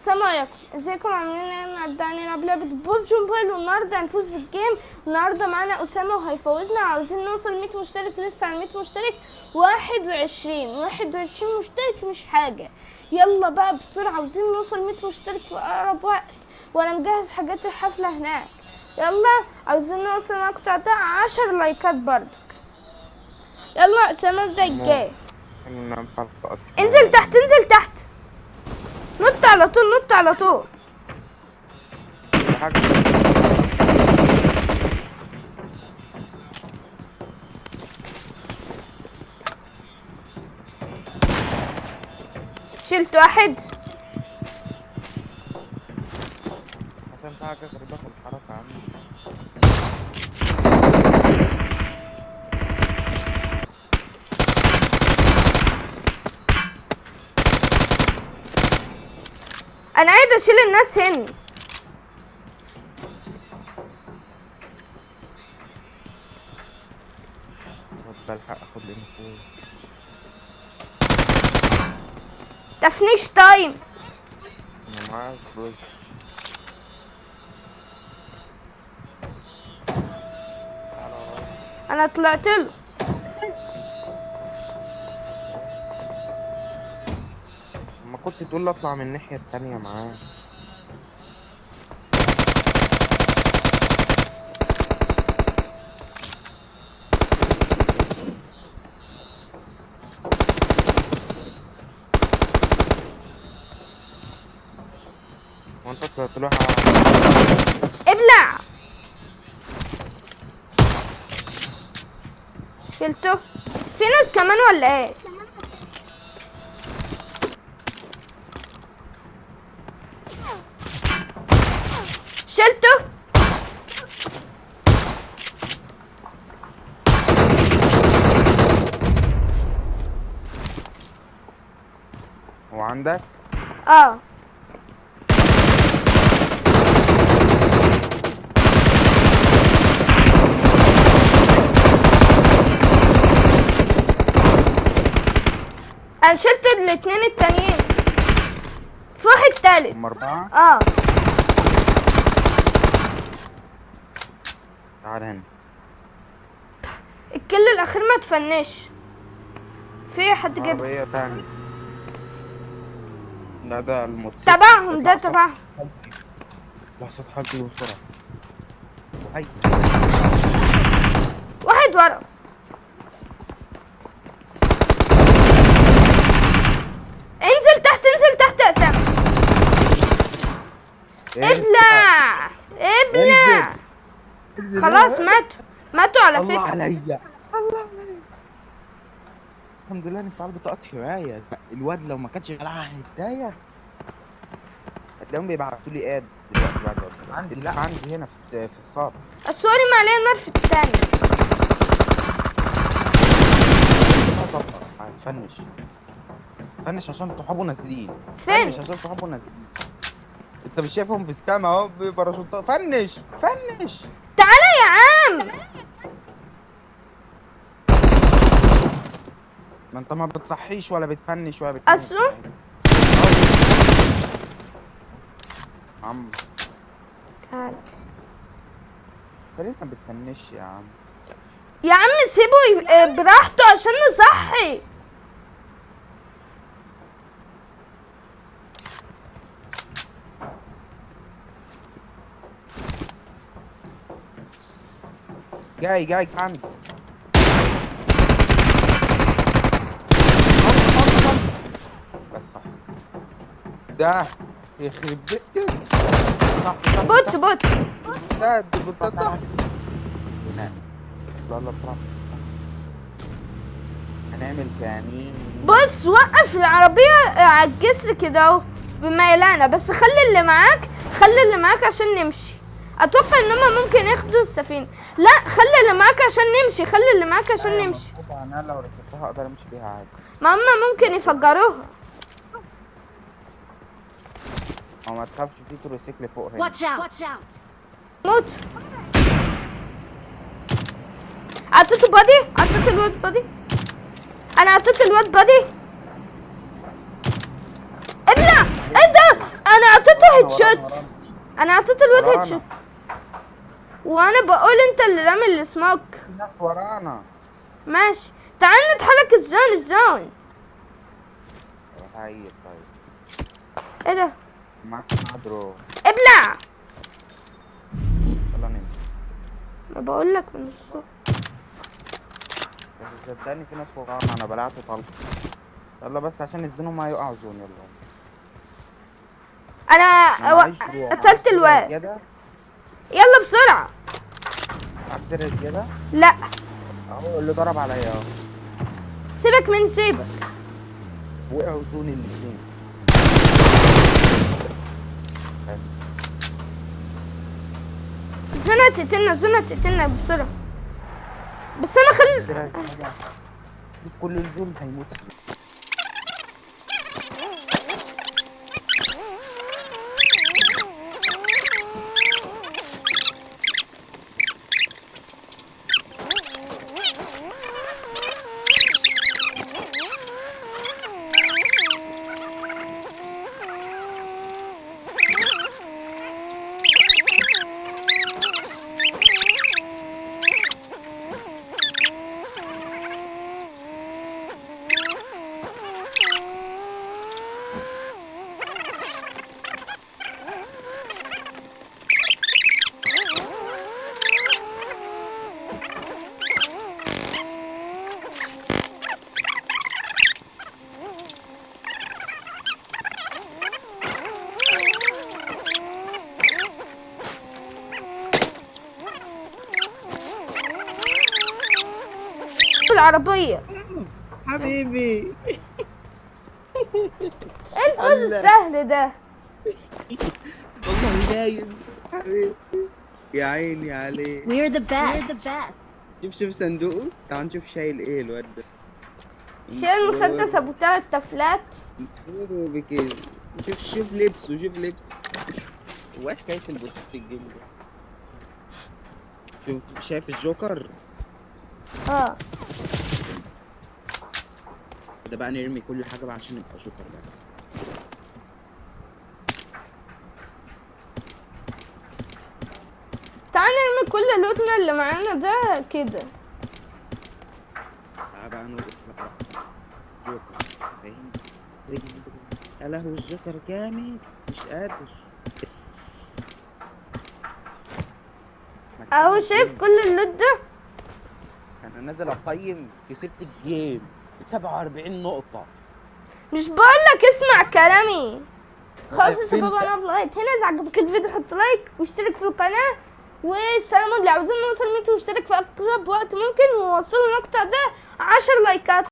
السلام عليكم. ازيكم؟ عاملين إيه النهارده؟ هنلعب لعبة PUBG Mobile والنهارده هنفوز بال game النهارده معانا أسامة وهيفوزنا. عاوزين نوصل 100 مشترك لسه على 100 مشترك. 21 21 مشترك مش حاجة. يلا بقى بسرعة عاوزين نوصل 100 مشترك في أقرب وقت. وأنا مجهز حاجات الحفلة هناك. يلا عاوزين نوصل المقطع ده 10 لايكات برضك. يلا أسامة ابدأ ال game. انزل تحت انزل تحت. نط على طول نط على طول. حاجة. شلت واحد. عشان في حاجة غريبة في الحركة عندي. أنا عايز اشيل الناس هنا. بلحق اخد الانفو تفنيش تايم. أنا معايا فلوس. أنا طلعت له. كنت تقول اطلع من الناحية التانية معاه. وانت طلعت ابلع! شلته؟ في ناس كمان ولا إيه شلته هو عندك؟ آه. أنا شلت الاتنين التانيين. في واحد تالت هم أربعة؟ آه. تعال هنا. الكل الأخير ما تفنش. في حد جاب عربية تانية. لا ده الموتوسيكل تبعهم ده تبعهم. صوت حالتي بسرعة. واحد ورا. انزل تحت انزل تحت يا أسامة. ابلع ابلع انزل. خلاص ماتوا. ماتوا على الله فكرة. عليا. الله الحمد لله اني طالب بطاقة حماية الواد لو ما كانش غلعها هداية هتلاقيهم بيبعتوا لي آد دلوقتي بعد ما- عندي لا. عندي هنا في في الصالة. السوري ما عليه نار في التاني فنش. فنش عشان صحابه نازلين. فين؟ فنش عشان صحابه نازلين. أنت مش شايفهم في السما؟ أهو بباراشوتات فنش فنش. تعالى يا عم. ما انت ما بتصحيش ولا بتفنش ولا بتفنش. أصله؟ عم. تعالى انت ليه ما بتفنش يا عم؟ يا عم سيبه آه، براحته عشان نصحي. جاي جاي عندي ده يخرب بيت كده. صح صح bot. bot ده دي بوتات صح. لا لا هنعمل كمين بص وقف العربية على الجسر كده أهو بميلانة بس خلي اللي معاك خلي اللي معاك عشان نمشي أتوقع إن هما ممكن ياخدوا السفينة لا خلي اللي معاك عشان نمشي خلي اللي معاك عشان نمشي مظبوط. أنا لو ركبتها أقدر أمشي بيها عادي ما هما ممكن يفجروها أو ما تخافش في تروسيكل فوق هنا Watch out! Watch out! موت عطيته body عطيت الواد body أنا عطيت الواد body ابلع إيه ده أنا headshot أنا اعطيت الواد head. shot وأنا بقول انت اللي رامي السموك في ناس ورانا ماشي تعال نتحرك الزون الزون هاي طيب إيه ده معاك ابلع! يلا نمشي. ما بقول لك من الصبح. بس صدقني في ناس ورانا أنا بلعت طلق. يلا بس عشان الزون ما يقع زون يلا. أنا و... قتلت درع الواد. يلا بسرعة. معاك درع زيادة؟ لا. أهو اللي ضرب عليا. اهو سيبك من سيبك. وقعوا زون الاثنين زنا تقتلنا زنا تقتلنا بسرعة. بس أنا خل شوف كل الزون هيموت. العربية. حبيبي. إيه الفوز السهل ده؟ والله نايم حبيبي. يا عيني عليه We're the best. We're the best. شوف شوف صندوقه تعال نشوف شايل إيه الواد ده. شيل المسدس أبو تلات تفلات. بكده شوف شوف لبسه شوف لبسه. هو حكاية البوست ال game ده؟ شوف شايف الجوكر؟ آه. ده بقى نرمي كل حاجة بقى عشان نبقى جوكر بس. تعال نرمي كل لوتنا اللي معانا ده كده. تعال بقى نرقص بقى. جوكر فاهم؟ يا لهوي الجوكر جامد. مش قادر. أهو شايف كل ال loot ده؟ أنا نازل أقيم كسبت ال game. 47 نقطة. مش بقولك اسمع كلامي. خلاص يا فين شباب؟ أنا في لغايه هنا اذا عجبك الفيديو حط like واشترك في القناة. والسلام يلا عاوزين نوصل 100 مشترك في أقرب وقت ممكن ووصلوا المقطع ده 10 لايكات.